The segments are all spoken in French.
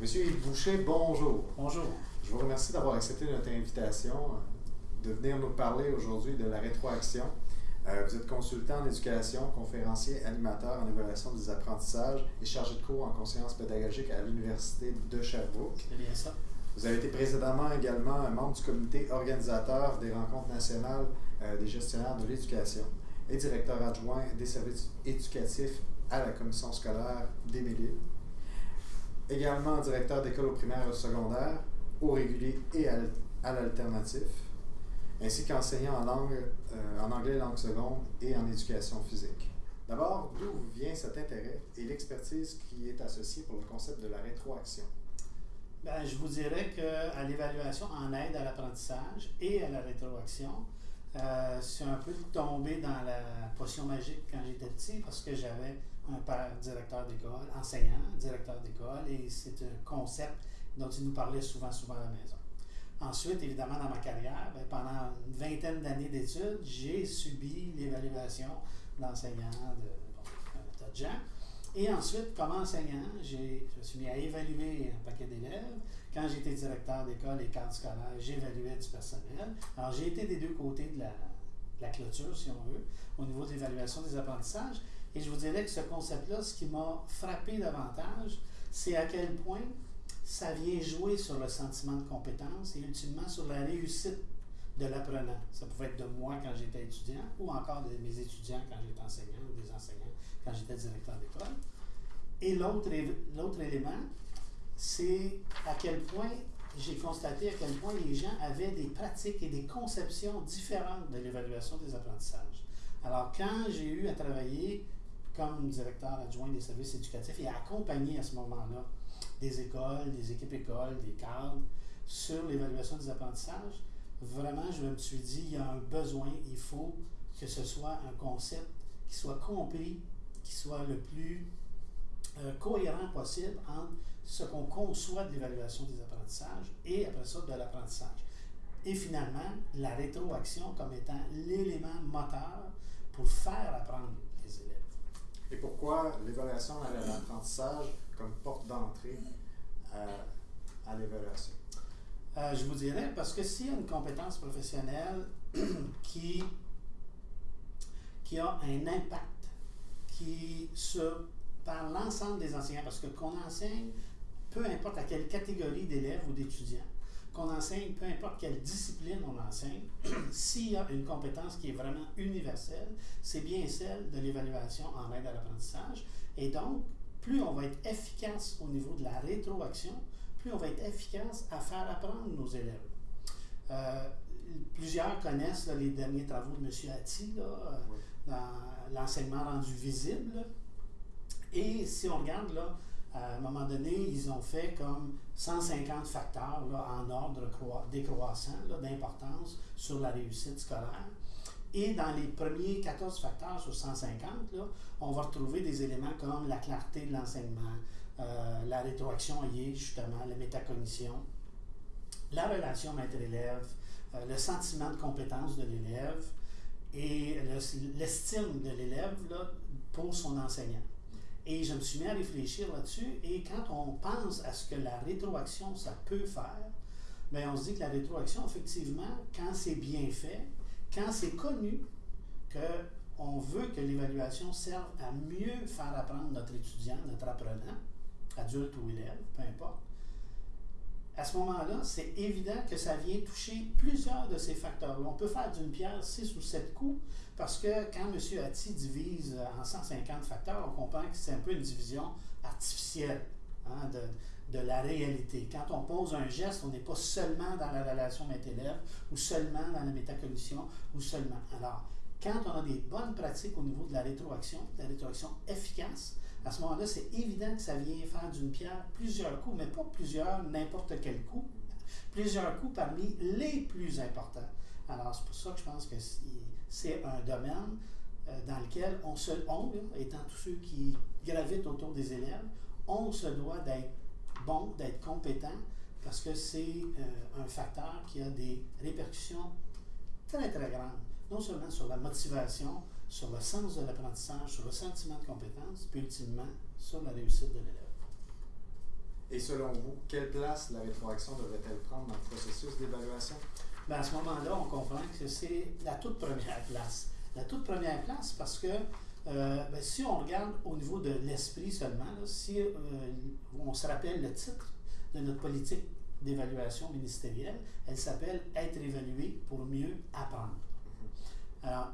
Monsieur Yves Boucher, bonjour. Bonjour. Je vous remercie d'avoir accepté notre invitation euh, de venir nous parler aujourd'hui de la rétroaction. Euh, vous êtes consultant en éducation, conférencier, animateur en évaluation des apprentissages et chargé de cours en conscience pédagogique à l'Université de Sherbrooke. C'est bien ça. Vous avez été précédemment également un membre du comité organisateur des rencontres nationales euh, des gestionnaires de l'éducation et directeur adjoint des services éducatifs à la commission scolaire des également directeur d'école au primaire et au secondaire, au régulier et à, l'alternatif, ainsi qu'enseignant en, euh, anglais langue seconde et en éducation physique. D'abord, d'où vient cet intérêt et l'expertise qui est associée pour le concept de la rétroaction? Bien, je vous dirais qu'à l'évaluation en aide à l'apprentissage et à la rétroaction, euh, c'est un peu tombé dans la potion magique quand j'étais petit parce que j'avais un directeur d'école, enseignant, directeur d'école, et c'est un concept dont il nous parlait souvent, souvent à la maison. Ensuite, évidemment, dans ma carrière, ben, pendant une vingtaine d'années d'études, j'ai subi l'évaluation d'enseignants de, bon, de gens. Et ensuite, comme enseignant, je me suis mis à évaluer un paquet d'élèves. Quand j'étais directeur d'école et cadre scolaire, j'évaluais du personnel. Alors, j'ai été des deux côtés de la, de la clôture, si on veut, au niveau de l'évaluation des apprentissages. Et je vous dirais que ce concept-là, ce qui m'a frappé davantage, c'est à quel point ça vient jouer sur le sentiment de compétence et ultimement sur la réussite de l'apprenant. Ça pouvait être de moi quand j'étais étudiant ou encore de mes étudiants quand j'étais enseignant ou des enseignants quand j'étais directeur d'école. Et l'autre élément, c'est à quel point j'ai constaté à quel point les gens avaient des pratiques et des conceptions différentes de l'évaluation des apprentissages. Alors, quand j'ai eu à travailler comme directeur adjoint des services éducatifs et accompagner à ce moment-là des écoles, des équipes écoles, des cadres sur l'évaluation des apprentissages, vraiment, je me suis dit, il y a un besoin, il faut que ce soit un concept qui soit compris, qui soit le plus euh, cohérent possible entre ce qu'on conçoit de l'évaluation des apprentissages et après ça de l'apprentissage. Et finalement, la rétroaction comme étant l'élément moteur pour faire apprendre. Et pourquoi l'évaluation à l'apprentissage comme porte d'entrée à, l'évaluation? Euh, je vous dirais, parce que s'il y a une compétence professionnelle qui, qui a un impact, qui se, par l'ensemble des enseignants, parce que qu'on enseigne, peu importe à quelle catégorie d'élèves ou d'étudiants, qu'on enseigne, peu importe quelle discipline on enseigne, s'il y a une compétence qui est vraiment universelle, c'est bien celle de l'évaluation en aide à l'apprentissage. Et donc, plus on va être efficace au niveau de la rétroaction, plus on va être efficace à faire apprendre nos élèves. Euh, plusieurs connaissent les derniers travaux de M. Atti euh, dans l'enseignement rendu visible. Et si on regarde là, à un moment donné, ils ont fait comme 150 facteurs en ordre décroissant d'importance sur la réussite scolaire. Et dans les premiers 14 facteurs sur 150, on va retrouver des éléments comme la clarté de l'enseignement, euh, la rétroaction liée justement, la métacognition, la relation maître-élève, euh, le sentiment de compétence de l'élève et l'estime de l'élève pour son enseignant. Et je me suis mis à réfléchir là-dessus. Et quand on pense à ce que la rétroaction, ça peut faire, bien, on se dit que la rétroaction, effectivement, quand c'est bien fait, quand c'est connu qu'on veut que l'évaluation serve à mieux faire apprendre notre étudiant, notre apprenant, adulte ou élève, peu importe, à ce moment-là, c'est évident que ça vient toucher plusieurs de ces facteurs-là. On peut faire d'une pierre six ou sept coups parce que quand M. Atti divise en 150 facteurs, on comprend que c'est un peu une division artificielle hein, de, de, la réalité. Quand on pose un geste, on n'est pas seulement dans la relation maître-élève ou seulement dans la métacognition ou seulement. Alors, quand on a des bonnes pratiques au niveau de la rétroaction, de la rétroaction efficace, à ce moment-là, c'est évident que ça vient faire d'une pierre plusieurs coups, mais pas plusieurs, n'importe quel coup, plusieurs coups parmi les plus importants. Alors, c'est pour ça que je pense que c'est un domaine euh, dans lequel on se, on, étant tous ceux qui gravitent autour des élèves, on se doit d'être bon, d'être compétent, parce que c'est euh, un facteur qui a des répercussions très, très grandes, non seulement sur la motivation, sur le sens de l'apprentissage, sur le sentiment de compétence, puis ultimement sur la réussite de l'élève. Et selon vous, quelle place la rétroaction devrait-elle prendre dans le processus d'évaluation? Ben, à ce moment-là, on comprend que c'est la toute première place. La toute première place parce que euh, ben, si on regarde au niveau de l'esprit seulement, si euh, on se rappelle le titre de notre politique d'évaluation ministérielle, elle s'appelle Être évalué pour mieux apprendre. Alors,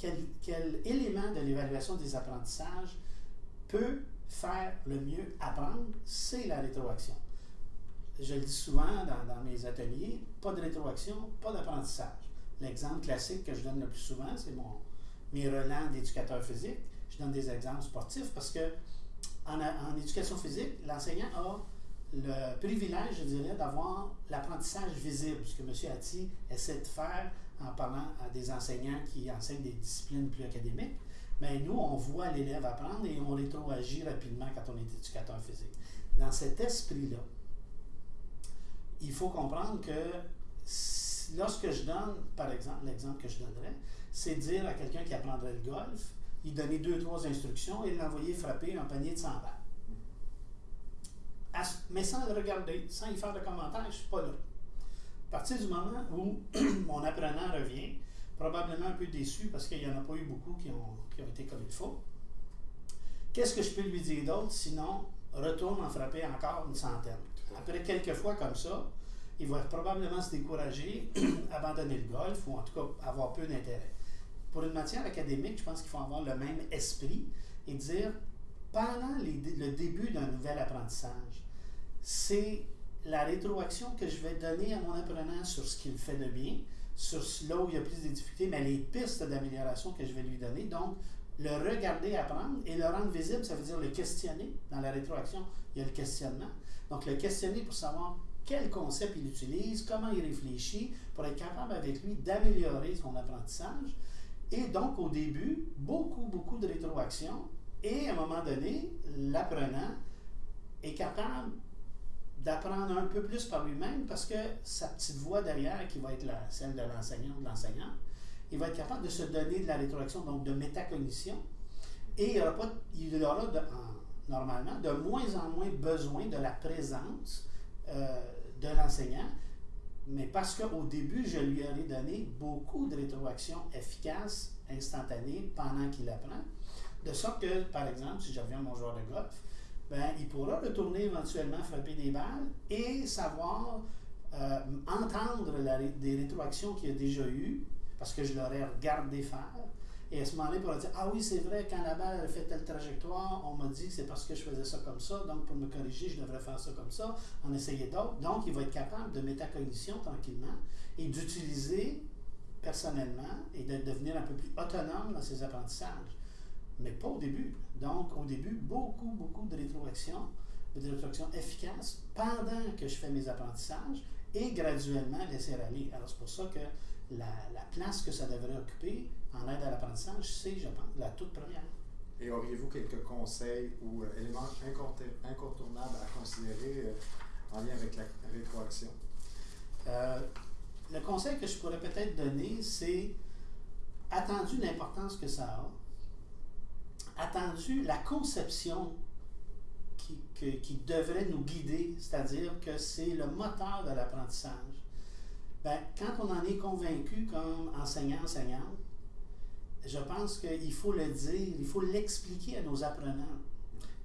quel, élément de l'évaluation des apprentissages peut faire le mieux apprendre? C'est la rétroaction. Je le dis souvent dans, mes ateliers, pas de rétroaction, pas d'apprentissage. L'exemple classique que je donne le plus souvent, c'est mon, mes relents d'éducateur physique. Je donne des exemples sportifs parce que en éducation physique, l'enseignant a le privilège, je dirais, d'avoir l'apprentissage visible, ce que M. Atti essaie de faire en parlant à des enseignants qui enseignent des disciplines plus académiques. Mais nous, on voit l'élève apprendre et on rétroagit rapidement quand on est éducateur physique. Dans cet esprit-là, il faut comprendre que lorsque je donne, par exemple, l'exemple que je donnerais, c'est dire à quelqu'un qui apprendrait le golf, il donner deux, trois instructions et l'envoyer frapper un panier de 100 balles. mais sans le regarder, sans y faire de commentaires, je ne suis pas là. À partir du moment où mon apprenant revient, probablement un peu déçu parce qu'il n'y en a pas eu beaucoup qui ont, qui ont été comme il faut, qu'est-ce que je peux lui dire d'autre? Sinon retourne en frapper encore une centaine? Après quelques fois comme ça, il va probablement se décourager, abandonner le golf ou en tout cas avoir peu d'intérêt. Pour une matière académique, je pense qu'il faut avoir le même esprit et dire, pendant le début d'un nouvel apprentissage, c'est la rétroaction que je vais donner à mon apprenant sur ce qu'il fait de bien, sur là où il a plus de difficultés, mais les pistes d'amélioration que je vais lui donner. Donc, le regarder apprendre et le rendre visible, ça veut dire le questionner. Dans la rétroaction, il y a le questionnement. Donc, le questionner pour savoir quel concept il utilise, comment il réfléchit, pour être capable avec lui d'améliorer son apprentissage. Et donc, au début, beaucoup, beaucoup de rétroaction. Et à un moment donné, l'apprenant est capable d'apprendre un peu plus par lui-même parce que sa petite voix derrière, qui va être la, celle de l'enseignant ou de l'enseignant, il va être capable de se donner de la rétroaction, donc de métacognition. Et il aura, pas, il aura normalement de moins en moins besoin de la présence euh, de l'enseignant, mais parce qu'au début, je lui aurais donné beaucoup de rétroactions efficaces, instantanées, pendant qu'il apprend. De sorte que, par exemple, si je reviens à mon joueur de golf, ben, il pourra retourner éventuellement frapper des balles et savoir euh, entendre des rétroactions qu'il a déjà eues, parce que je l'aurais regardé faire, et à ce moment-là, il pourra dire Ah oui, c'est vrai, quand la balle a fait telle trajectoire, on m'a dit que c'est parce que je faisais ça comme ça, donc pour me corriger, je devrais faire ça comme ça, en essayer d'autres. Donc, il va être capable de métacognition tranquillement et d'utiliser personnellement et de devenir un peu plus autonome dans ses apprentissages. Mais pas au début. Donc, au début, beaucoup, beaucoup de rétroaction, de rétroaction efficace pendant que je fais mes apprentissages et graduellement laisser aller. Alors, c'est pour ça que la, la place que ça devrait occuper, en aide à l'apprentissage, c'est, je pense, la toute première. Et auriez-vous quelques conseils ou euh, éléments incontournables à considérer euh, en lien avec la rétroaction? Euh, le conseil que je pourrais peut-être donner, c'est attendu l'importance que ça a, attendu la conception qui, devrait nous guider, c'est-à-dire que c'est le moteur de l'apprentissage? Ben, quand on en est convaincu comme enseignant, enseignante, je pense qu'il faut le dire, il faut l'expliquer à nos apprenants.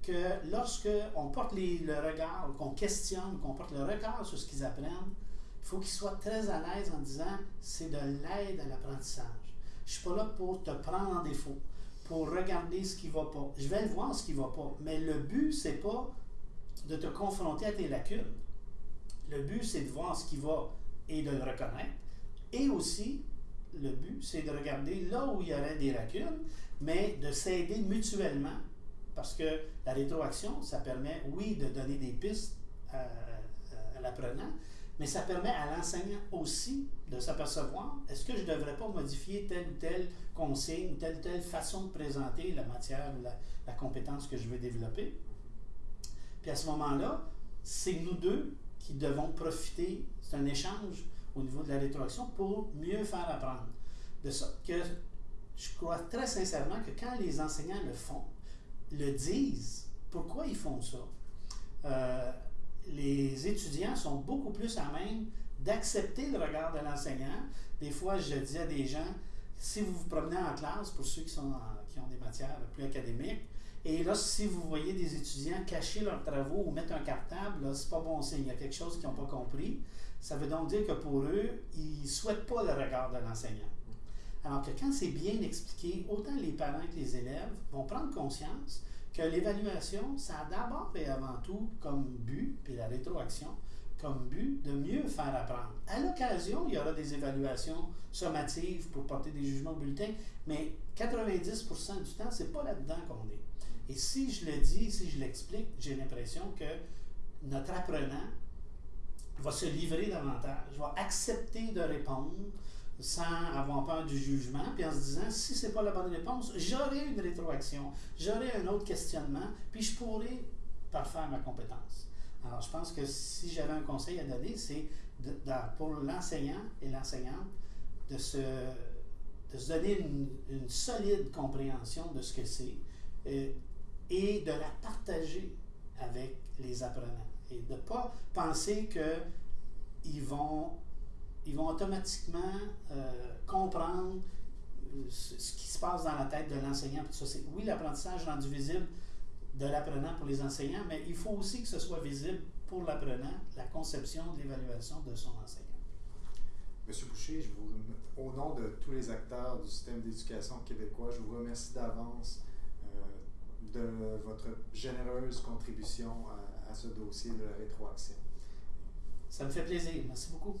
Que lorsque on porte le regard, qu'on questionne, qu'on porte le regard sur ce qu'ils apprennent, il faut qu'ils soient très à l'aise en disant c'est de l'aide à l'apprentissage. Je ne suis pas là pour te prendre en défaut, pour regarder ce qui ne va pas. Je vais voir ce qui ne va pas. Mais le but, c'est pas de te confronter à tes lacunes. Le but, c'est de voir ce qui va et de le reconnaître. Et aussi, le but, c'est de regarder là où il y aurait des lacunes, mais de s'aider mutuellement, parce que la rétroaction, ça permet, oui, de donner des pistes à, l'apprenant, mais ça permet à l'enseignant aussi de s'apercevoir, est-ce que je ne devrais pas modifier telle ou telle consigne, telle ou telle façon de présenter la matière, la, la compétence que je veux développer? Puis à ce moment-là, c'est nous deux qui devons profiter, c'est un échange au niveau de la rétroaction pour mieux faire apprendre. De sorte que je crois très sincèrement que quand les enseignants le font, le disent, pourquoi ils font ça? euh, les étudiants sont beaucoup plus à même d'accepter le regard de l'enseignant. Des fois, je dis à des gens, si vous vous promenez en classe, pour ceux qui, sont qui ont des matières plus académiques, et là, si vous voyez des étudiants cacher leurs travaux ou mettre un cartable, c'est pas bon signe. Il y a quelque chose qu'ils n'ont pas compris. Ça veut donc dire que pour eux, ils ne souhaitent pas le regard de l'enseignant. Alors que quand c'est bien expliqué, autant les parents que les élèves vont prendre conscience que l'évaluation, ça a d'abord et avant tout comme but, puis la rétroaction, comme but de mieux faire apprendre. À l'occasion, il y aura des évaluations sommatives pour porter des jugements au bulletin, mais 90% du temps, c'est pas là-dedans qu'on est. Et si je le dis, si je l'explique, j'ai l'impression que notre apprenant va se livrer davantage, va accepter de répondre sans avoir peur du jugement, puis en se disant, si ce n'est pas la bonne réponse, j'aurai une rétroaction, j'aurai un autre questionnement, puis je pourrai parfaire ma compétence. Alors, je pense que si j'avais un conseil à donner, c'est pour l'enseignant et l'enseignante de se, donner une, solide compréhension de ce que c'est euh, et de la partager avec les apprenants. Et de ne pas penser qu'ils vont, ils vont automatiquement euh, comprendre euh, ce qui se passe dans la tête de l'enseignant. Oui, l'apprentissage rendu visible de l'apprenant pour les enseignants, mais il faut aussi que ce soit visible pour l'apprenant, la conception de l'évaluation de son enseignant. Monsieur Boucher, je vous, au nom de tous les acteurs du système d'éducation québécois, je vous remercie d'avance euh, de votre généreuse contribution à, à ce dossier de la rétroaction. Ça me fait plaisir. Merci beaucoup.